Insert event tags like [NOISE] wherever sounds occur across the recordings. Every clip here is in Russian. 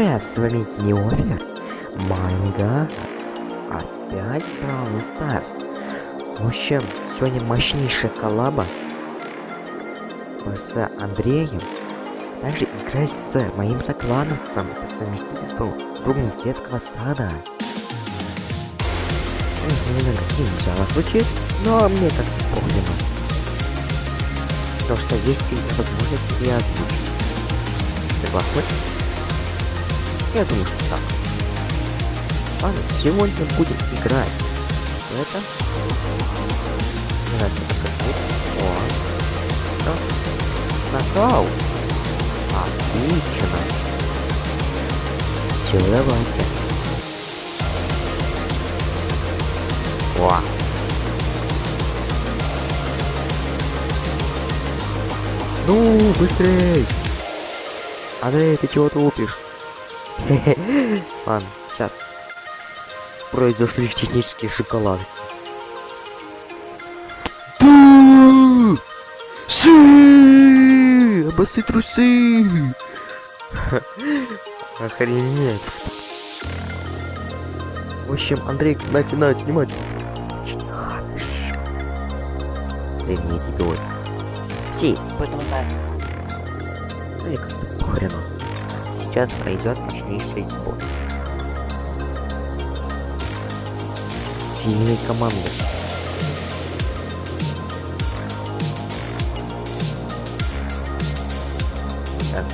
Привет, с вами Неофер. Майнга. Опять Бравл Старс. В общем, сегодня мощнейшая коллаба с Андреем. Также играть с моим соклановцем по совместительству другом с детского сада. Немного начало звучит, но мне как-то понял. Потому что есть возможность и озвучить. Согласны? Я думаю, что так. Ладно, сегодня будем играть. Это... Давайте покажу. О. Нокаут. Отлично. Все, давайте. О. Ну, быстрей! Андрей, ты чего тупишь? [LAUGHS] Ладно, сейчас. Произошли технические шоколады. Си! Обосы трусы! [LAUGHS] Охренеть. В общем, Андрей, начинает снимать. Очень хорошо. Времени тебе вот. Си, поэтому знаю. Ну и как-то похрену сейчас пройдет мощнейший бой. Сильные команды. Так.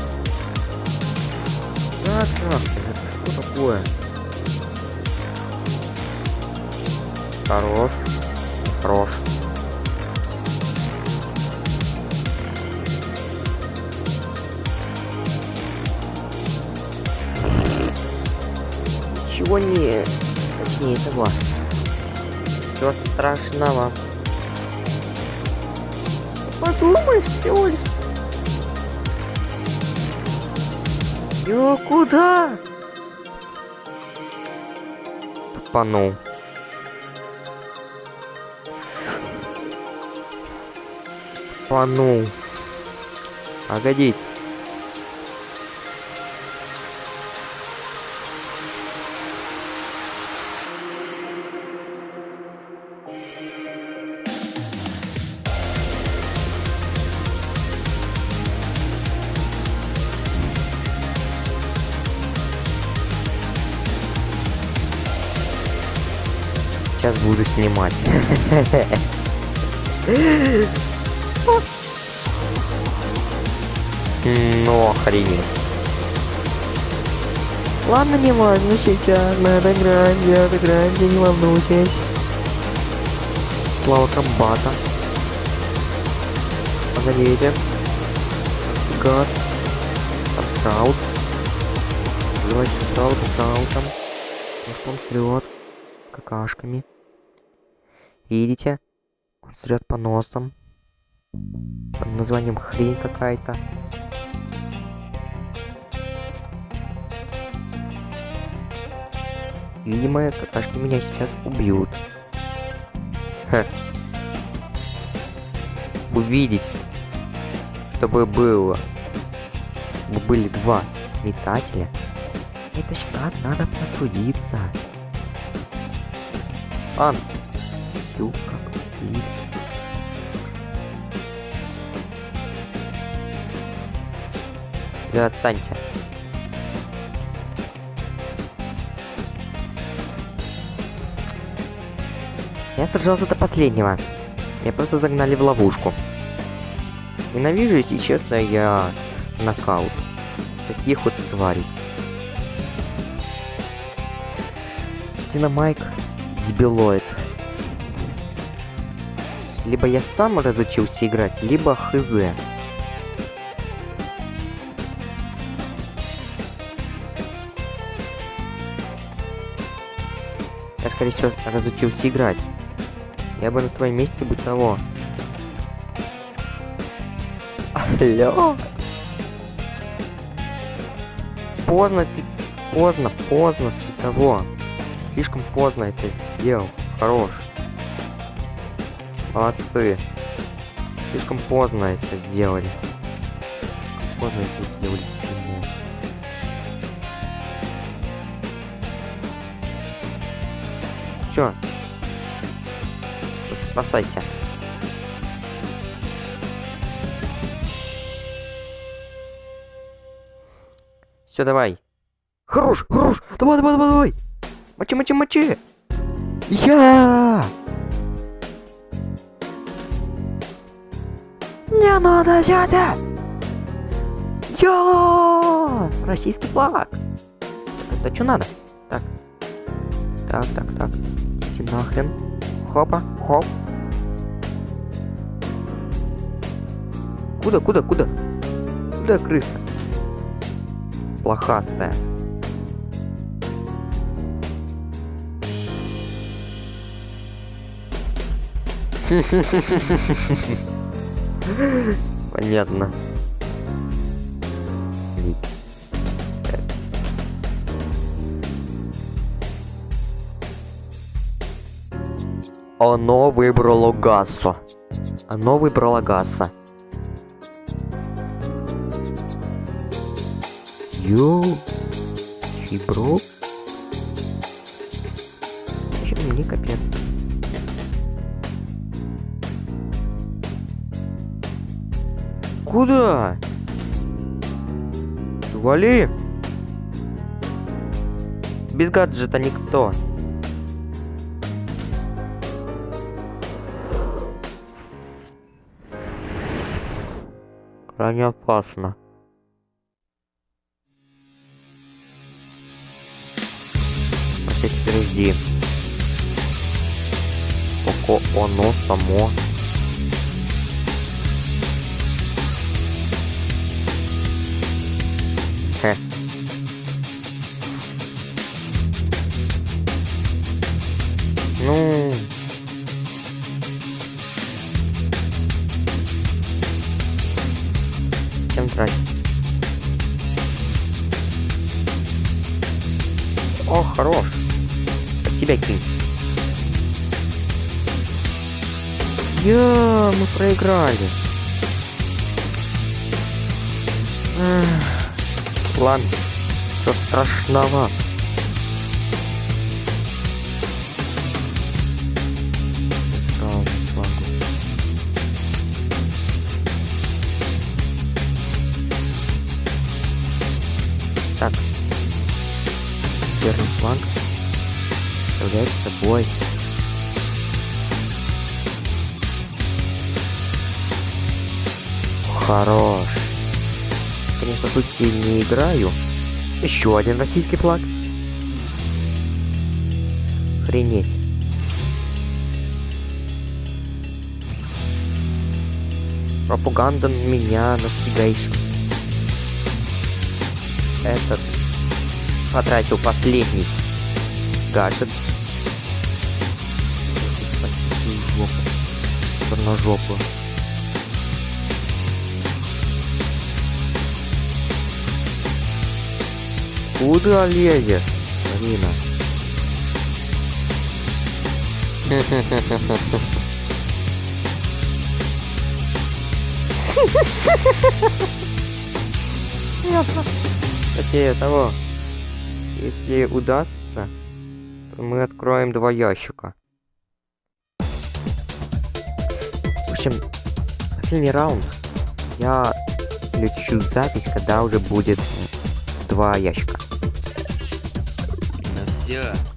Так, так, это что такое? Хорош. Хорош. Ничего не... Точнее, этого. Ничего страшного. Подумай всего лишь. Ё, куда? Тупанул. Тупанул. Погодите. Сейчас буду снимать. Ну, охренеть. Ладно, не важно сейчас, мы отыграем, я отыграем, не волнуйтесь. Слава комбата. Погодите. Гад. Скаут. Давайте скаут, скаутом. Может он срет какашками. Видите? Он срет по носам. Под названием хрень какая-то. Видимо, какашки меня сейчас убьют. Ха. Увидеть, чтобы было, были два метателя. Это ж как надо потрудиться. Ан, все как ты. Да отстаньте. Я сражался до последнего. Меня просто загнали в ловушку. Ненавижу, если честно, я нокаут. Таких вот тварей. Динамайк дебилоид. Либо я сам разучился играть, либо хз. Я, скорее всего, разучился играть. Я бы на твоем месте бы того. Алло? Поздно ты... Поздно, поздно ты того. Слишком поздно это сделал. Хорош. Молодцы. Слишком поздно это сделали. Поздно это сделали. Почему? Спасайся. Все, давай. Хорош, хорош. Давай, давай, давай, давай. Мочи, мочи, мочи. Я! Не надо, дядя! Я! Российский флаг. Это что надо? Так. Так, так, так. Идите нахрен. Хопа, хоп. Куда, куда, куда? Куда крыса? Плохастая. [LAUGHS] Понятно. Оно выбрало Гассо. Оно выбрало Гасса. Йоу. Чебро. Чем мне капец. Куда? Вали! Без гаджета никто. Крайне опасно. А теперь жди. Пока оно само Хе. Ну. Чем тратить? О, хорош. Под тебя кинь. Я, мы проиграли. Эх, страшного. Жалко, ладно. Так. Первый фланг. Представляет собой. Хорош. Конечно, тут не играю. Еще один российский флаг. Охренеть. Пропаганда меня настигайшим. Этот потратил последний гаджет. Спасибо, жопу. Куда лезешь, Марина? Ясно. Кстати, того, если удастся, то мы откроем два ящика. В общем, последний раунд. Я включу запись, когда уже будет два ящика. Все.